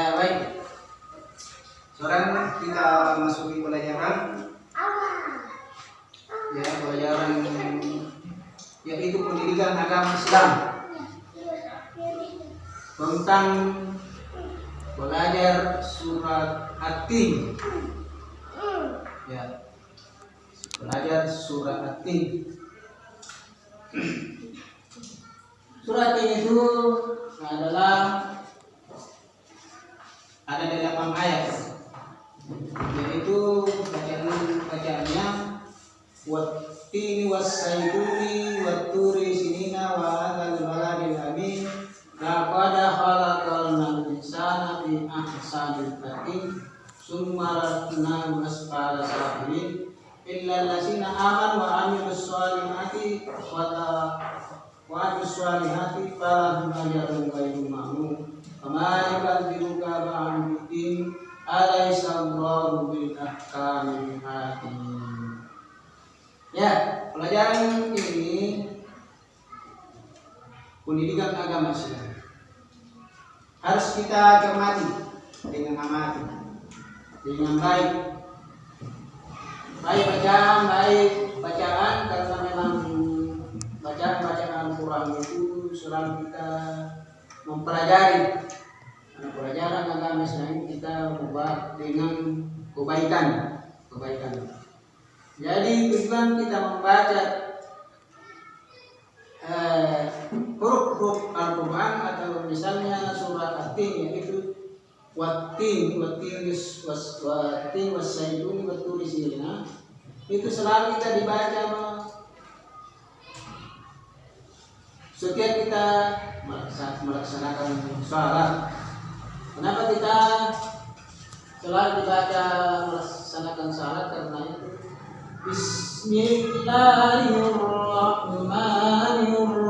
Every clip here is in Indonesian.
Ya baik. Sekarang kita masuki pelajaran ya pelajaran yaitu pendidikan agama Islam tentang belajar surat At-Tin. Ya. Belajar surat At-Tin. Surat ini itu adalah ada delapan ayat yaitu bacaan bacaannya wattini wassaituni watturi sinina wa hadzal baladil amin. Laqad khalaqal insana fi ahsanil taqwim summa radnahu asfala safilin illa allazina amanu wa amilus solihati wa wa amilus solihati falahum ajrun ghairu mamnun yukadzibuka ba'du din alaysa Allahu bil ahkamil hakim Ya, pelajaran ini pendidikan agama Islam harus kita cermati dengan amati dengan baik. Baik bacaan baik bacaan karena memang bacaan bacaan Quran itu selalu kita mempelajari. Karena pelajaran agama Islam kita membuat dengan kebaikan kebaikan. Jadi tujuan kita membaca eh, huruf-huruf Al-Quran atau misalnya surat At-Tin yaitu Wattin, wattin was wattin wasaidun waturisina itu selalu kita dibaca setiap kita melaksa- melaksanakan sholat. Kenapa kita selalu dibaca melaksanakan sholat karena itu. Bismillahirrahmanirrahim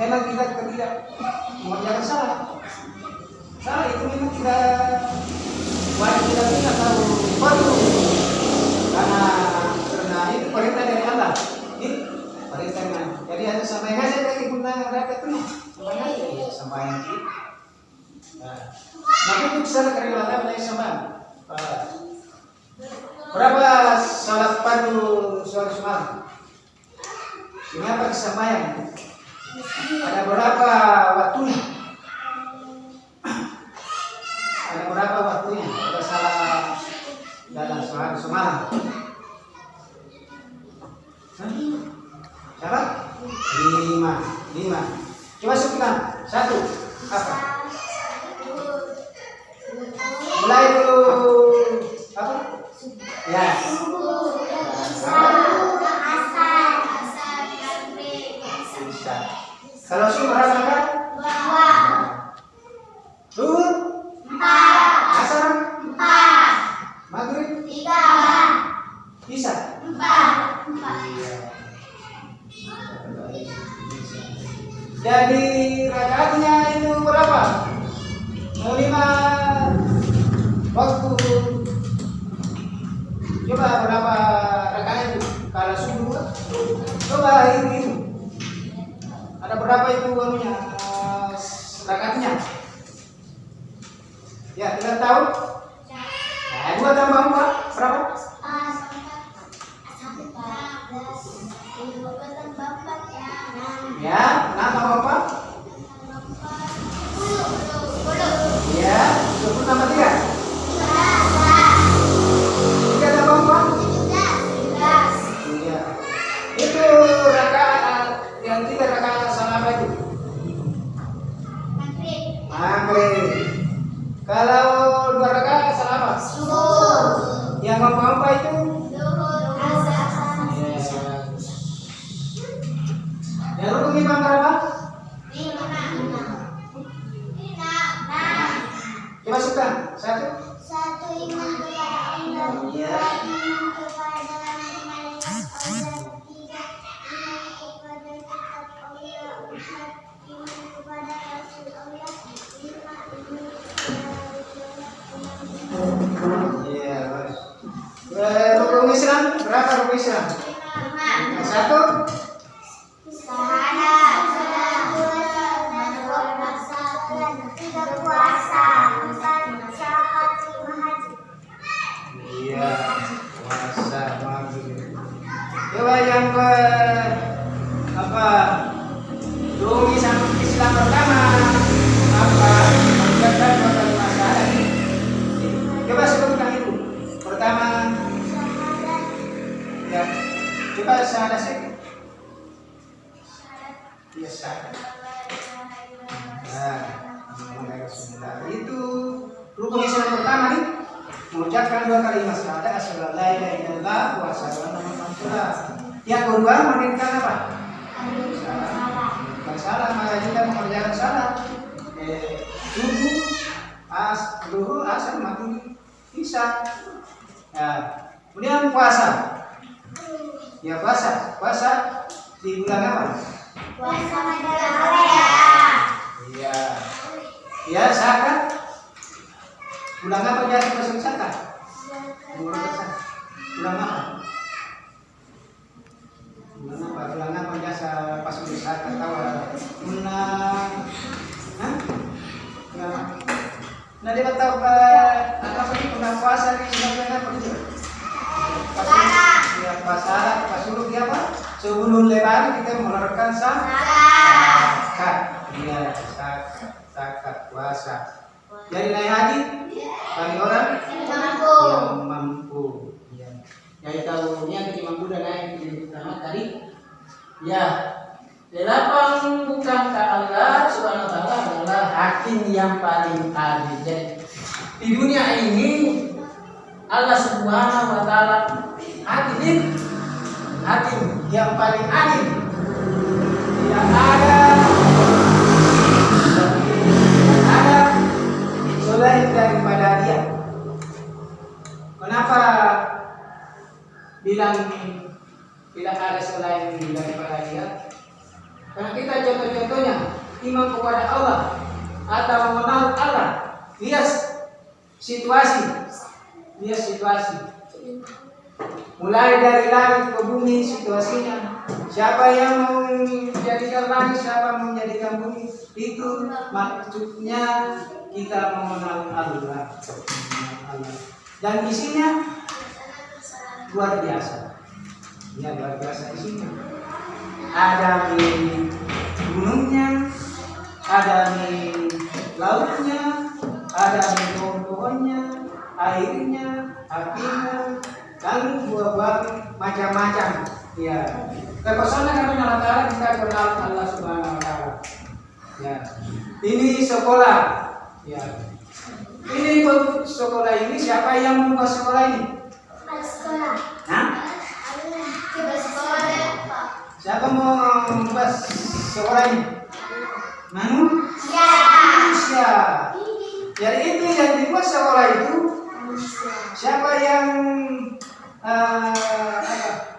memang kita tidak mengerjakan salah. Salah itu memang tidak wajib kita tidak tahu perlu karena karena itu perintah dari Allah. Ini perintahnya jadi ada sampai saya lagi guna rakyat penuh sampai nggak sampai nanti nah maka itu salah karena Allah sama. Berapa salat padu sholat semalam ini apa kesampaian? Ada berapa waktunya? Ada berapa waktunya? Ada salah dalam sehari semalam. Salah? Lima, lima. Coba sebutkan. Satu. Apa? Mulai dulu. Apa? Ya. Bisa. Kalau subuh berapa? Zuhur? Asar? Maghrib? Bisa? Iya. Jadi rakaatnya itu berapa? Mau lima waktu. Coba berapa rakaat itu? Kalau subuh, coba hitung. Ada berapa itu anunya? eh, rakaatnya? Ya, kita tahu. Nah, dua tambah empat berapa? Ya, enam tambah empat. Syahadat. Nah, mengenai Rasulullah itu rukun Islam pertama nih mengucapkan dua kalimat syahadat asyhadu la ilaha illallah wa asyhadu anna rasulullah. Yang kedua mendirikan apa? Bersalah maka kita mengerjakan salat. Eh, subuh, as, duhur, asar, maghrib, isya. Ya. Kemudian puasa. Ya puasa, puasa di bulan apa? Puasa Korea. Iya. Ya zakat. Bulan apa biasa masuk zakat? Bulan? Bulan apa? Bulan apa? Apa pas tahu? Bulan? Bulan? Nah dia tahu apa sih puasa di bulan apa gitu? Pas ya puasa, pas dulu dia apa? Sebelum lebaran kita mengeluarkan zakat. iya zakat zakat puasa jadi naik haji bagi orang yang mampu ya Jadi ni yang kita mampu dan naik di utama tadi. Ya, delapan bukan ke Allah subhanahu wa taala adalah hakim yang paling adil. Jadi di dunia ini Allah subhanahu wa taala adil, hakim yang paling adil. Tidak ada tidak ada selain daripada dia. Kenapa bilang tidak ada selain daripada dia? Karena kita contoh-contohnya iman kepada Allah atau mengenal Allah lihat situasi lihat situasi mulai dari langit ke bumi situasinya. Siapa yang mau menjadikan langit siapa mau menjadikan bumi? Itu maksudnya kita mengenal Allah. Dan isinya luar biasa. Ya luar biasa isinya ada di gunungnya ada di lautnya ada di pohon-pohonnya airnya apinya dan buah-buah macam-macam. Ya terpesona kami Allah Ta'ala kita kenal Allah Subhanahu Wa Ta'ala. Ya. Ini sekolah. Ya. Ini sekolah ini siapa yang membuat sekolah ini? Sekolah. Hah? Kita sekolah ya, siapa mau membuat sekolah ini? Manusia. Ya. jadi itu yang dibuat sekolah itu siapa yang eh, apa yang dibuat